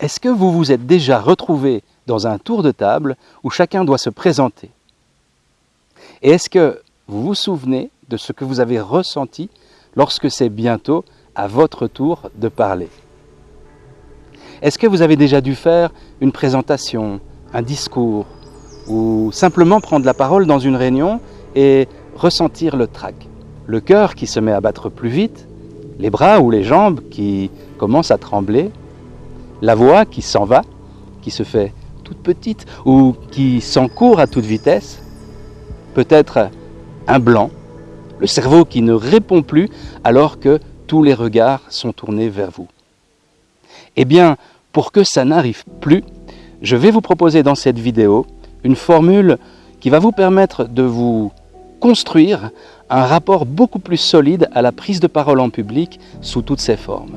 Est-ce que vous vous êtes déjà retrouvé dans un tour de table où chacun doit se présenter Et est-ce que vous vous souvenez de ce que vous avez ressenti lorsque c'est bientôt à votre tour de parler Est-ce que vous avez déjà dû faire une présentation, un discours, ou simplement prendre la parole dans une réunion et ressentir le trac Le cœur qui se met à battre plus vite, les bras ou les jambes qui commencent à trembler, la voix qui s'en va, qui se fait toute petite ou qui s'encourt à toute vitesse, peut-être un blanc, le cerveau qui ne répond plus alors que tous les regards sont tournés vers vous. Eh bien, pour que ça n'arrive plus, je vais vous proposer dans cette vidéo une formule qui va vous permettre de vous construire un rapport beaucoup plus solide à la prise de parole en public sous toutes ses formes.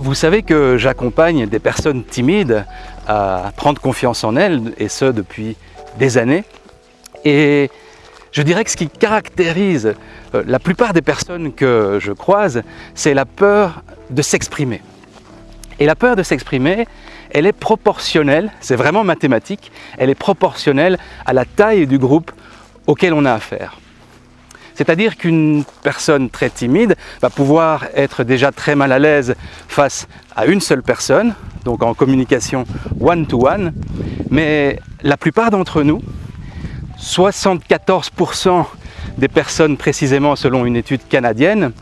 Vous savez que j'accompagne des personnes timides à prendre confiance en elles, et ce depuis des années. Et je dirais que ce qui caractérise euh, la plupart des personnes que je croise, c'est la peur de s'exprimer. Et la peur de s'exprimer, elle est proportionnelle, c'est vraiment mathématique, elle est proportionnelle à la taille du groupe auquel on a affaire. C'est-à-dire qu'une personne très timide va pouvoir être déjà très mal à l'aise face à une seule personne, donc en communication one-to-one, mais la plupart d'entre nous, 74% des personnes précisément selon une étude canadienne,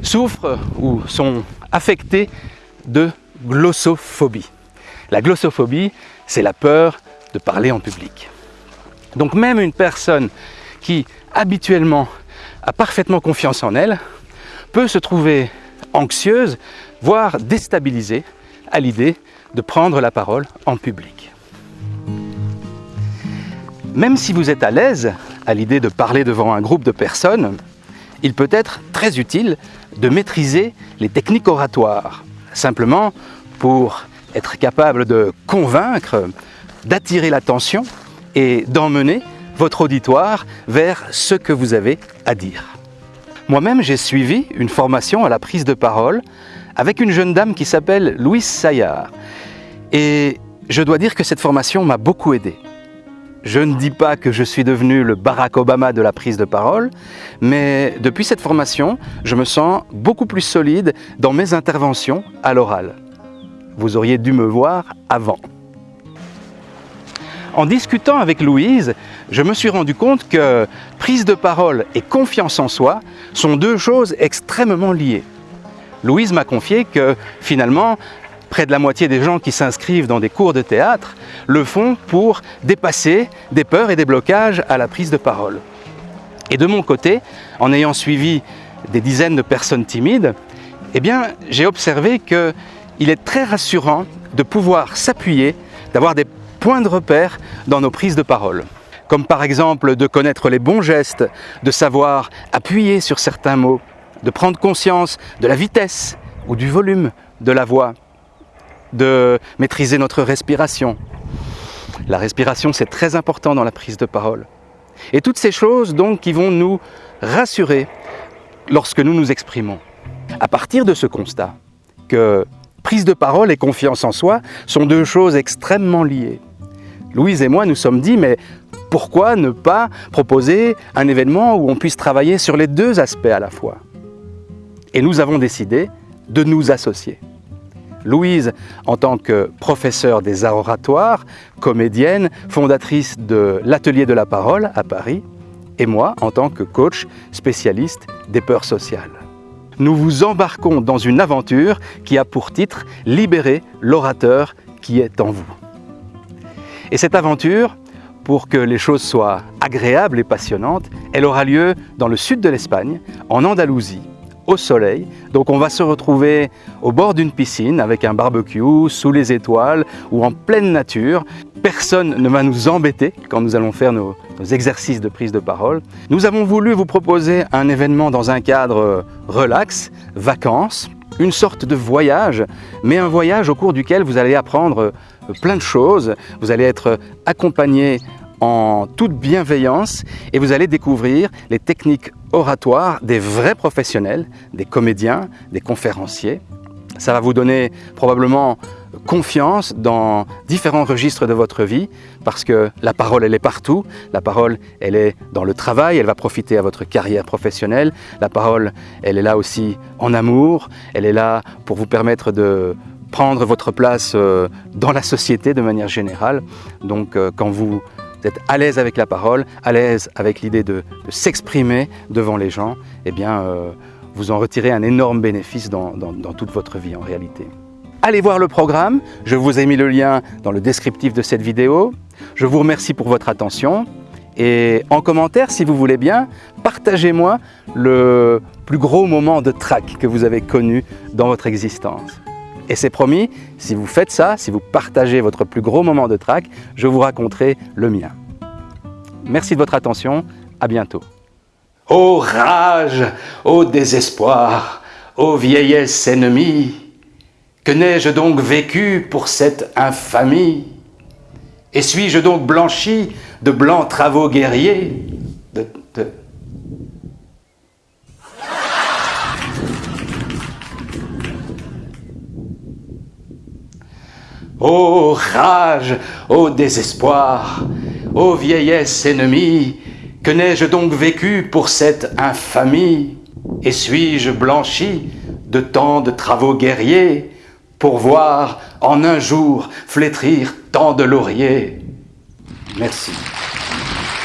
souffrent ou sont affectées de glossophobie. La glossophobie, c'est la peur de parler en public. Donc même une personne qui habituellement a parfaitement confiance en elle peut se trouver anxieuse, voire déstabilisée à l'idée de prendre la parole en public. Même si vous êtes à l'aise à l'idée de parler devant un groupe de personnes, il peut être très utile de maîtriser les techniques oratoires, simplement pour être capable de convaincre, d'attirer l'attention et d'emmener votre auditoire vers ce que vous avez à dire. Moi-même, j'ai suivi une formation à la prise de parole avec une jeune dame qui s'appelle Louise Saillard. Et je dois dire que cette formation m'a beaucoup aidé. Je ne dis pas que je suis devenu le Barack Obama de la prise de parole, mais depuis cette formation, je me sens beaucoup plus solide dans mes interventions à l'oral. Vous auriez dû me voir avant. En discutant avec Louise, je me suis rendu compte que prise de parole et confiance en soi sont deux choses extrêmement liées. Louise m'a confié que finalement, près de la moitié des gens qui s'inscrivent dans des cours de théâtre le font pour dépasser des peurs et des blocages à la prise de parole. Et de mon côté, en ayant suivi des dizaines de personnes timides, eh j'ai observé qu'il est très rassurant de pouvoir s'appuyer, d'avoir des points de repère dans nos prises de parole. Comme par exemple de connaître les bons gestes, de savoir appuyer sur certains mots, de prendre conscience de la vitesse ou du volume de la voix, de maîtriser notre respiration. La respiration, c'est très important dans la prise de parole. Et toutes ces choses donc qui vont nous rassurer lorsque nous nous exprimons. À partir de ce constat que prise de parole et confiance en soi sont deux choses extrêmement liées. Louise et moi nous sommes dit mais pourquoi ne pas proposer un événement où on puisse travailler sur les deux aspects à la fois? Et nous avons décidé de nous associer. Louise en tant que professeure des arts oratoires, comédienne, fondatrice de l'Atelier de la Parole à Paris, et moi en tant que coach spécialiste des peurs sociales. Nous vous embarquons dans une aventure qui a pour titre « Libérer l'orateur qui est en vous ». Et cette aventure, pour que les choses soient agréables et passionnantes, elle aura lieu dans le sud de l'Espagne, en Andalousie, au soleil. Donc on va se retrouver au bord d'une piscine avec un barbecue, sous les étoiles ou en pleine nature. Personne ne va nous embêter quand nous allons faire nos, exercices de prise de parole. Nous avons voulu vous proposer un événement dans un cadre relax, vacances, une sorte de voyage, mais un voyage au cours duquel vous allez apprendre plein de choses. Vous allez être accompagné en toute bienveillance et vous allez découvrir les techniques oratoires des vrais professionnels, des comédiens, des conférenciers. Ça va vous donner probablement confiance dans différents registres de votre vie parce que la parole, elle est partout. La parole, elle est dans le travail, elle va profiter à votre carrière professionnelle. La parole, elle est là aussi en amour, elle est là pour vous permettre de prendre votre place euh, dans la société de manière générale. Donc euh, quand vous êtes à l'aise avec la parole, à l'aise avec l'idée de, s'exprimer devant les gens, eh bien, euh, vous en retirez un énorme bénéfice dans, toute votre vie en réalité. Allez voir le programme, je vous ai mis le lien dans le descriptif de cette vidéo. Je vous remercie pour votre attention et en commentaire, si vous voulez bien, partagez-moi le plus gros moment de trac que vous avez connu dans votre existence. Et c'est promis, si vous faites ça, si vous partagez votre plus gros moment de trac, je vous raconterai le mien. Merci de votre attention, à bientôt. Ô rage, ô désespoir, ô vieillesse ennemie, que n'ai-je donc vécu pour cette infamie? Et suis-je donc blanchi de blancs travaux guerriers? Ô rage, ô désespoir, ô vieillesse ennemie, que n'ai-je donc vécu pour cette infamie? Et suis-je blanchi de tant de travaux guerriers? Pour voir en un jour flétrir tant de lauriers Merci.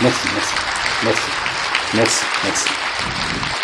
Merci, merci, merci, merci, merci.